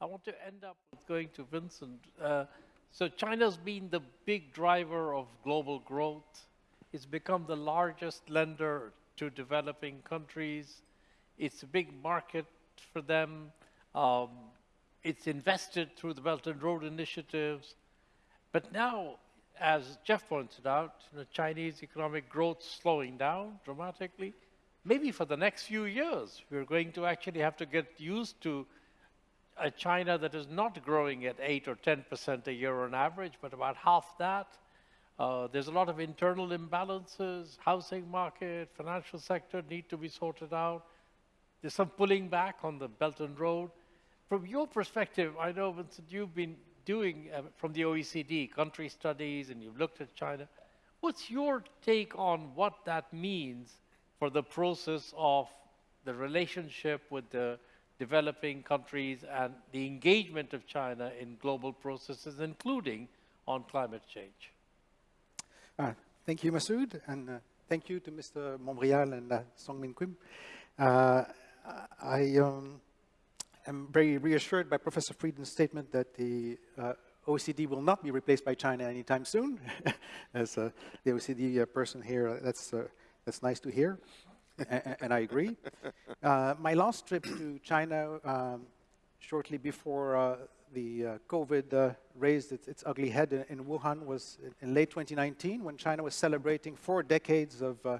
I want to end up with going to Vincent. Uh, so China's been the big driver of global growth. It's become the largest lender to developing countries. It's a big market for them. Um, it's invested through the Belt and Road initiatives. But now, as Jeff pointed out, you know, Chinese economic growth slowing down dramatically. Maybe for the next few years, we're going to actually have to get used to a China that is not growing at 8 or 10% a year on average, but about half that. Uh, there's a lot of internal imbalances, housing market, financial sector need to be sorted out. There's some pulling back on the Belt and Road. From your perspective, I know, Vincent, you've been doing uh, from the OECD country studies and you've looked at China. What's your take on what that means for the process of the relationship with the developing countries and the engagement of China in global processes, including on climate change? Uh, thank you, Masood, and uh, thank you to Mr. Montbrial and uh, Song-Min Kim. Uh, I um, am very reassured by Professor Friedman's statement that the uh, OECD will not be replaced by China anytime soon. As uh, the OECD person here, that's, that's nice to hear, and, and I agree. my last trip to China um, shortly before the uh, COVID uh, raised its, its, ugly head in, in, Wuhan was in, late 2019 when China was celebrating four decades of uh,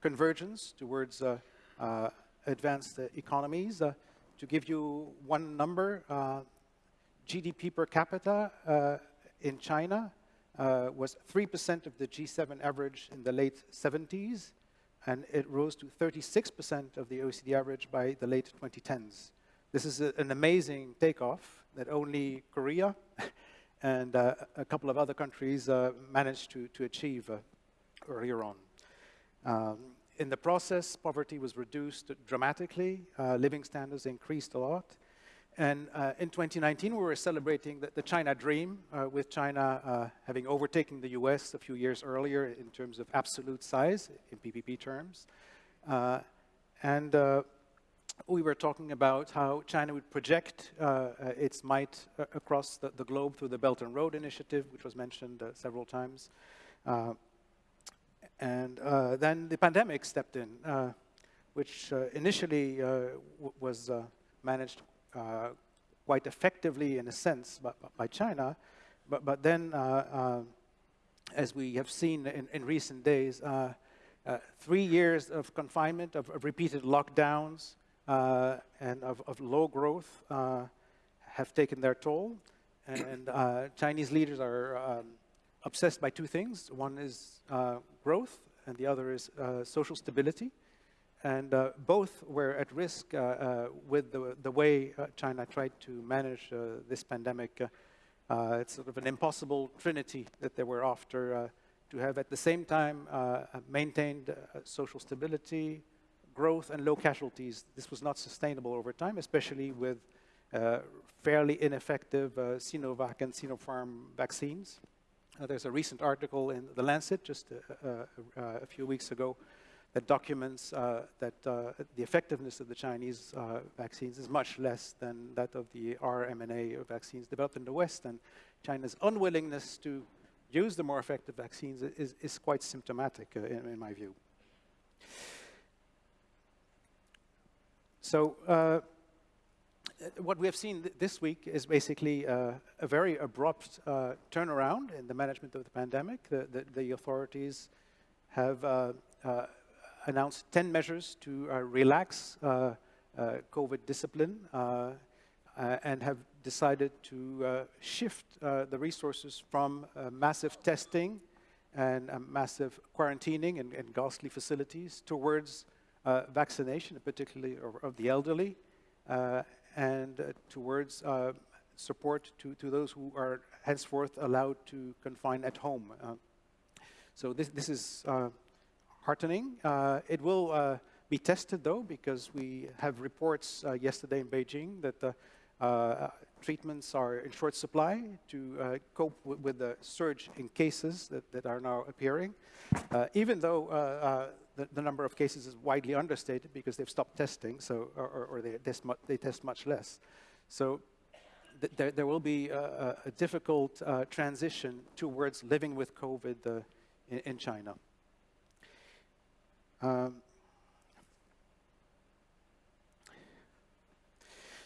convergence towards uh, uh, advanced uh, economies. to give you one number, GDP per capita in China was 3% of the G7 average in the late 70s, and it rose to 36% of the OECD average by the late 2010s. This is a, an amazing takeoff, that only Korea and uh, a couple of other countries uh, managed to, to achieve uh, earlier on. Um, in the process, poverty was reduced dramatically, uh, living standards increased a lot, and uh, in 2019 we were celebrating the, the China dream, uh, with China having overtaken the US a few years earlier in terms of absolute size, in PPP terms. and we were talking about how China would project uh, uh its might uh, across the, the, globe through the Belt and Road Initiative, which was mentioned uh, several times. Uh, and uh, then the pandemic stepped in, which initially was managed quite effectively in a sense by, by China, but, but then, as we have seen in, in recent days, three years of confinement, of, of repeated lockdowns, uh, and of, of, low growth uh, have taken their toll. And uh, Chinese leaders are um, obsessed by two things. One is growth, and the other is social stability. And uh, both were at risk uh, uh, with the, the way China tried to manage this pandemic. it's sort of an impossible trinity that they were after to have at the same time maintained social stability, growth and low casualties, this was not sustainable over time, especially with uh, fairly ineffective uh, Sinovac and Sinopharm vaccines. Uh, there's a recent article in The Lancet just uh, uh, uh, a few weeks ago that documents that the effectiveness of the Chinese vaccines is much less than that of the mRNA vaccines developed in the West, and China's unwillingness to use the more effective vaccines is, is quite symptomatic in, in my view. So uh, what we have seen th this week is basically uh, a very abrupt uh, turnaround in the management of the pandemic. The, the, the authorities have uh, uh, announced 10 measures to uh, relax uh, uh, COVID discipline uh, and have decided to shift the resources from massive testing and massive quarantining and, and ghastly facilities towards uh, vaccination, particularly of, of the elderly, uh, and uh, towards support to, to those who are henceforth allowed to confine at home. so this, this is heartening. it will be tested though, because we have reports yesterday in Beijing that uh, treatments are in short supply to uh, cope with the surge in cases that, that are now appearing. Uh, even though the, the, number of cases is widely understated because they've stopped testing, so or, or they, test they test much less. So th- there, there will be a, a- difficult uh, transition towards living with COVID uh, in, in China. Um,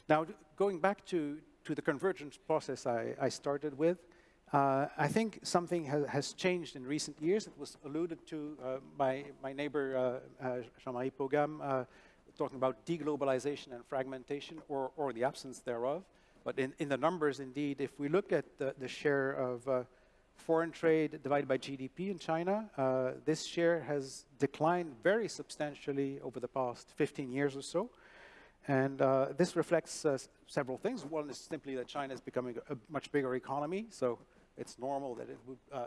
now, going back to, to the convergence process I, I started with, uh, I think something ha- has changed in recent years. It was alluded to uh, by my neighbor uh, uh, Jean-Marie Paugam, uh, talking about deglobalization and fragmentation, or, or the absence thereof. But in, in the numbers, indeed, if we look at the, the share of uh, foreign trade divided by GDP in China, uh, this share has declined very substantially over the past 15 years or so. And uh, this reflects uh, several things. One is simply that China is becoming a, much bigger economy, so it's normal that it would uh,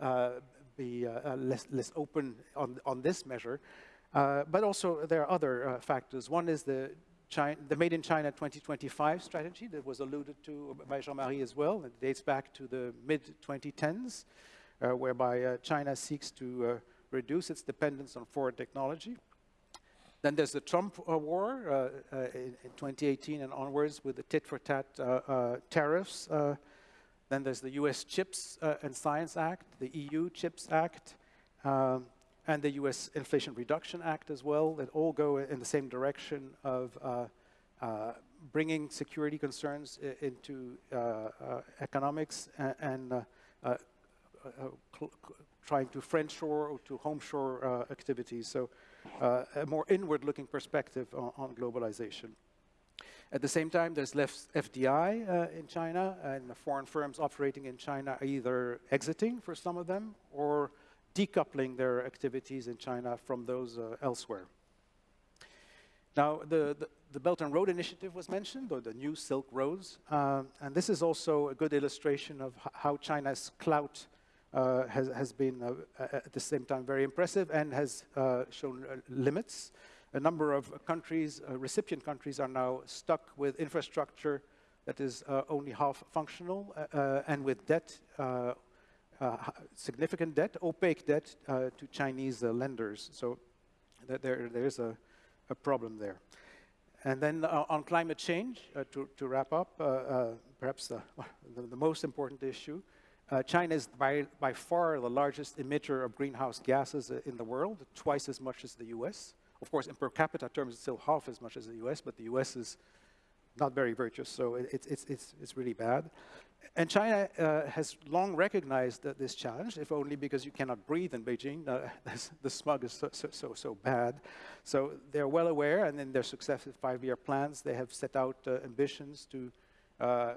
uh, be less, less open on, on this measure. Uh, but also there are other uh, factors. One is the, China, the Made in China 2025 strategy that was alluded to by Jean-Marie as well. It dates back to the mid-2010s, uh, whereby uh, China seeks to uh, reduce its dependence on foreign technology. Then there's the Trump uh, war uh, uh, in, in 2018 and onwards with the tit-for-tat tariffs. Then there's the US CHIPS and Science Act, the EU CHIPS Act, um, and the US Inflation Reduction Act as well, that all go in the same direction of uh, uh, bringing security concerns into uh, uh, economics and uh, trying to friendshore or to homeshore activities. So a more inward-looking perspective on, on globalization. At the same time, there's less FDI uh, in China, and foreign firms operating in China are either exiting for some of them or decoupling their activities in China from those uh, elsewhere. Now, the, the, the Belt and Road Initiative was mentioned, or the new Silk Roads, um, and this is also a good illustration of how China's clout uh, has, has been uh, at the same time very impressive and has uh, shown uh, limits. A number of countries, uh, recipient countries, are now stuck with infrastructure that is uh, only half functional uh, uh, and with debt, uh, uh, significant debt, opaque debt uh, to Chinese uh, lenders. So th- there, there's a, a problem there. And then uh, on climate change, uh, to, to wrap up, uh, uh, perhaps the, the, the most important issue, uh, China is by, by far the largest emitter of greenhouse gases uh, in the world, twice as much as the US. Of course, in per capita terms, it's still half as much as the US, but the US is not very virtuous, so it, it's, it's, it's really bad. And China uh, has long recognized this challenge, if only because you cannot breathe in Beijing. Uh, the smog is so, so, so, so bad. So they're well aware, and in their successive five-year plans, they have set out uh, ambitions to uh,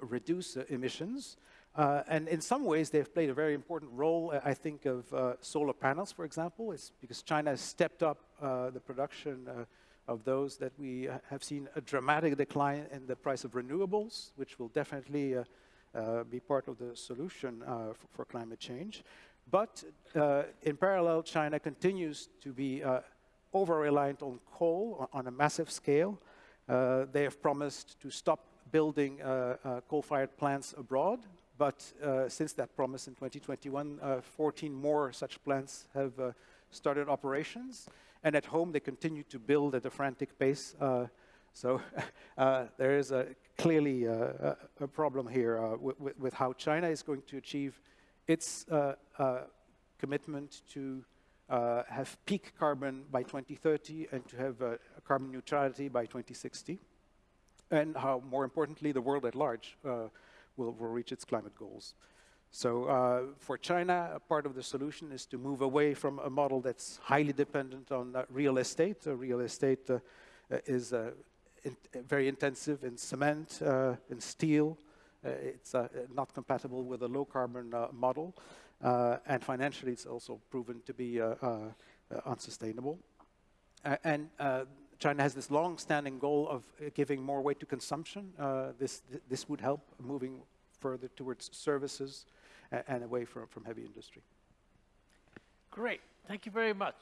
reduce uh, emissions. Uh, and in some ways, they've played a very important role, uh, I think, of uh, solar panels, for example. It's because China has stepped up uh, the production uh, of those that we uh, have seen a dramatic decline in the price of renewables, which will definitely be part of the solution for, for climate change. But in parallel, China continues to be over-reliant on coal on, a massive scale. They have promised to stop building coal-fired plants abroad, but uh, since that promise in 2021, uh, 14 more such plants have uh, started operations. And at home, they continue to build at a frantic pace. So there is a, clearly a, a problem here with, with, how China is going to achieve its commitment to uh, have peak carbon by 2030 and to have uh, carbon neutrality by 2060. And how, more importantly, the world at large uh, will, will reach its climate goals. So uh, for China, a part of the solution is to move away from a model that's highly dependent on uh, real estate. Uh, real estate uh, is uh, in, very intensive in cement, uh, in steel. It's not compatible with a low carbon model. And financially, it's also proven to be unsustainable. And China has this long-standing goal of uh, giving more weight to consumption. Uh, this, th- this would help moving further towards services and away from, from heavy industry. Great. Thank you very much.